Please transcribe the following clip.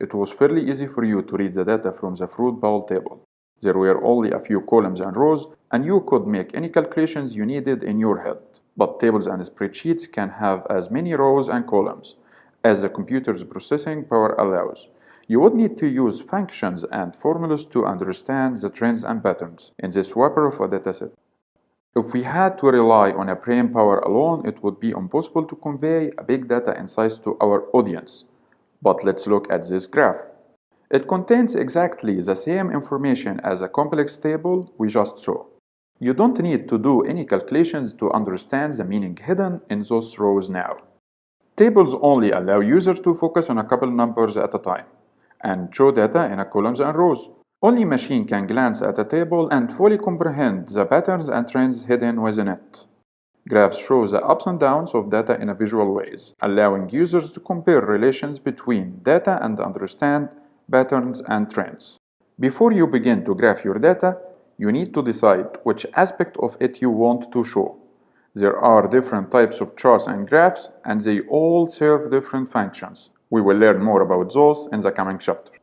it was fairly easy for you to read the data from the fruit bowl table. There were only a few columns and rows, and you could make any calculations you needed in your head. But tables and spreadsheets can have as many rows and columns as the computer's processing power allows. You would need to use functions and formulas to understand the trends and patterns in this whopper of a dataset. If we had to rely on a brain power alone, it would be impossible to convey a big data insights to our audience. But let's look at this graph. It contains exactly the same information as a complex table we just saw. You don't need to do any calculations to understand the meaning hidden in those rows now. Tables only allow users to focus on a couple numbers at a time and show data in a columns and rows. Only machine can glance at a table and fully comprehend the patterns and trends hidden within it. Graphs show the ups and downs of data in a visual ways, allowing users to compare relations between data and understand patterns and trends. Before you begin to graph your data, you need to decide which aspect of it you want to show. There are different types of charts and graphs, and they all serve different functions. We will learn more about those in the coming chapter.